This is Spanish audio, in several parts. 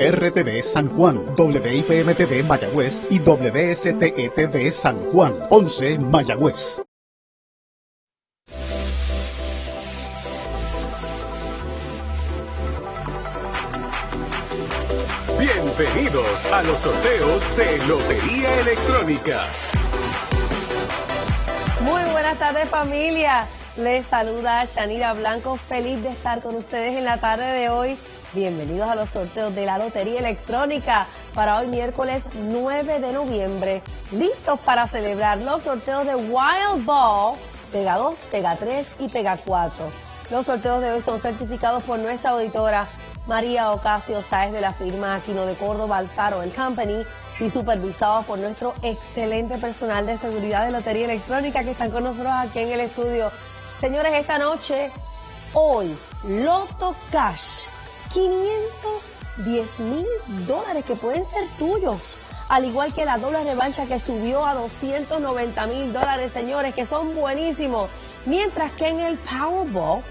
RTV San Juan, WIPM TV Mayagüez y WSTE TV San Juan, 11 Mayagüez. Bienvenidos a los sorteos de Lotería Electrónica. Muy buenas tardes familia. Les saluda Shanira Blanco, feliz de estar con ustedes en la tarde de hoy Bienvenidos a los sorteos de la Lotería Electrónica para hoy miércoles 9 de noviembre. Listos para celebrar los sorteos de Wild Ball, Pega 2, Pega 3 y Pega 4. Los sorteos de hoy son certificados por nuestra auditora María Ocasio Sáez de la firma Aquino de Córdoba Alfaro Company y supervisados por nuestro excelente personal de seguridad de Lotería Electrónica que están con nosotros aquí en el estudio. Señores, esta noche, hoy, Loto Cash 510 mil dólares que pueden ser tuyos. Al igual que la doble revancha que subió a 290 mil dólares, señores, que son buenísimos. Mientras que en el Powerball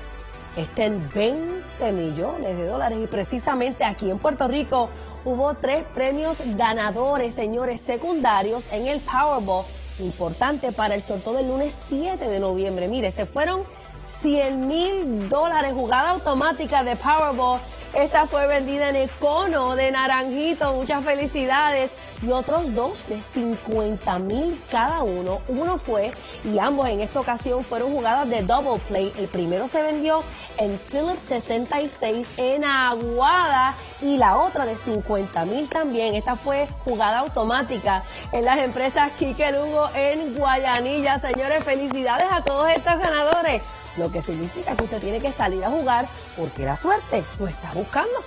estén 20 millones de dólares. Y precisamente aquí en Puerto Rico hubo tres premios ganadores, señores, secundarios en el Powerball. Importante para el sorteo del lunes 7 de noviembre. Mire, se fueron 100 mil dólares jugada automática de Powerball esta fue vendida en el cono de naranjito. Muchas felicidades. Y otros dos de 50 mil cada uno. Uno fue, y ambos en esta ocasión fueron jugadas de double play. El primero se vendió en Philips 66 en Aguada y la otra de 50 mil también. Esta fue jugada automática en las empresas Kike Lugo en Guayanilla. Señores, felicidades a todos estos ganadores lo que significa que usted tiene que salir a jugar porque la suerte lo está buscando.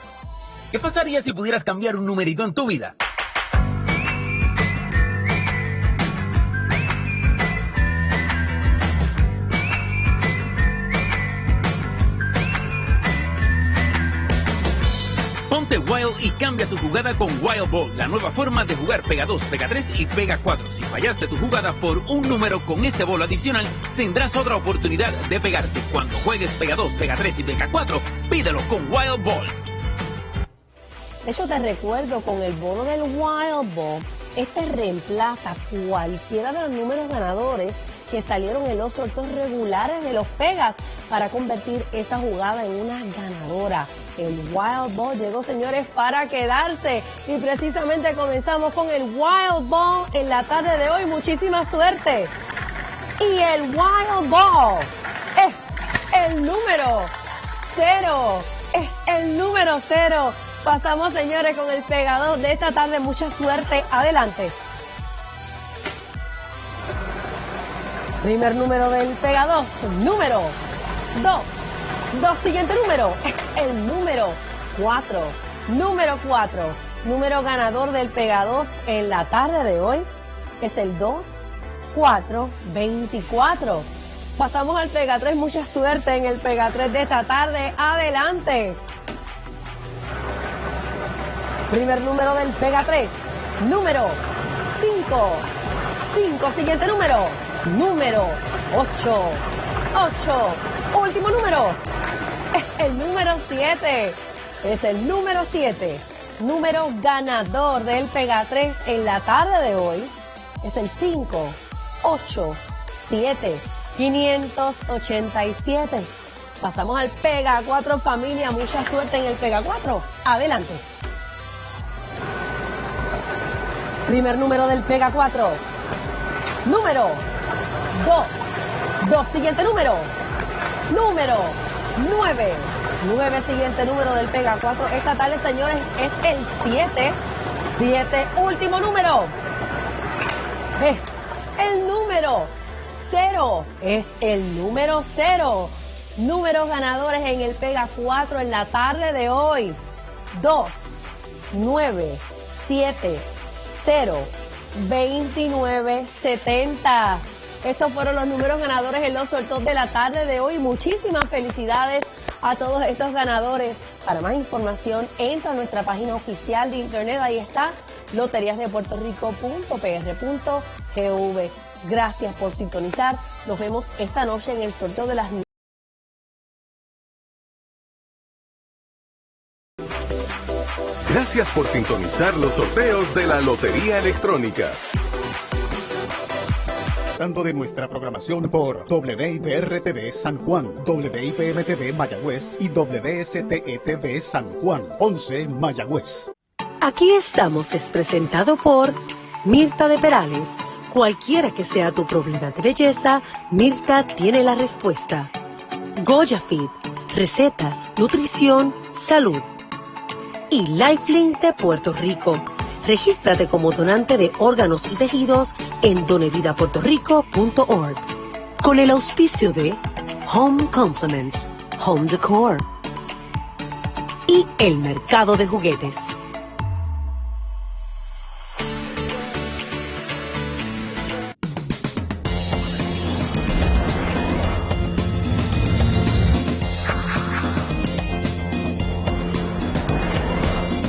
¿Qué pasaría si pudieras cambiar un numerito en tu vida? Wild y cambia tu jugada con Wild Ball, la nueva forma de jugar Pega 2, Pega 3 y Pega 4. Si fallaste tu jugada por un número con este bolo adicional, tendrás otra oportunidad de pegarte. Cuando juegues Pega 2, Pega 3 y Pega 4, pídelo con Wild Ball. De hecho, te recuerdo con el bono del Wild Ball, este reemplaza cualquiera de los números ganadores que salieron en los regulares de los Pegas para convertir esa jugada en una ganadora. El Wild Ball llegó, señores, para quedarse. Y precisamente comenzamos con el Wild Ball en la tarde de hoy. Muchísima suerte. Y el Wild Ball es el número cero. Es el número cero. Pasamos, señores, con el pegador de esta tarde. Mucha suerte. Adelante. Primer número del Pega 2, número 2. Dos, siguiente número es el número 4. Número 4. Número ganador del Pega 2 en la tarde de hoy es el 2, 4, 24. Pasamos al Pega 3. Mucha suerte en el Pega 3 de esta tarde. Adelante. Primer número del Pega 3. Número 5. 5. Siguiente número. Número 8. 8. Último número. Es el número 7. Es el número 7. Número ganador del Pega 3 en la tarde de hoy. Es el 5. 8. 7. 587. Pasamos al Pega 4 familia. Mucha suerte en el Pega 4. Adelante. Primer número del Pega 4. Número 2. 2. Siguiente número. Número 9. 9. Siguiente número del Pega 4. Esta tarde, señores, es el 7. 7. Último número. Es el número 0. Es el número 0. Números ganadores en el Pega 4 en la tarde de hoy. 2, 9, 7, 0, 29, 70. Estos fueron los números ganadores en los sorteos de la tarde de hoy. Muchísimas felicidades a todos estos ganadores. Para más información, entra a nuestra página oficial de internet. Ahí está, loteriasdepuertorico.pr.gv. Gracias por sintonizar. Nos vemos esta noche en el sorteo de las Gracias por sintonizar los sorteos de la Lotería Electrónica. Disfrutando de nuestra programación por WIPR-TV San Juan, WIPM-TV Mayagüez y WSTE-TV San Juan, 11 Mayagüez. Aquí estamos es presentado por Mirta de Perales. Cualquiera que sea tu problema de belleza, Mirta tiene la respuesta. Goya Fit, recetas, nutrición, salud. Y Lifelink de Puerto Rico Regístrate como donante de órganos y tejidos en donevidapuertorico.org. Con el auspicio de Home Complements, Home Decor y el mercado de juguetes.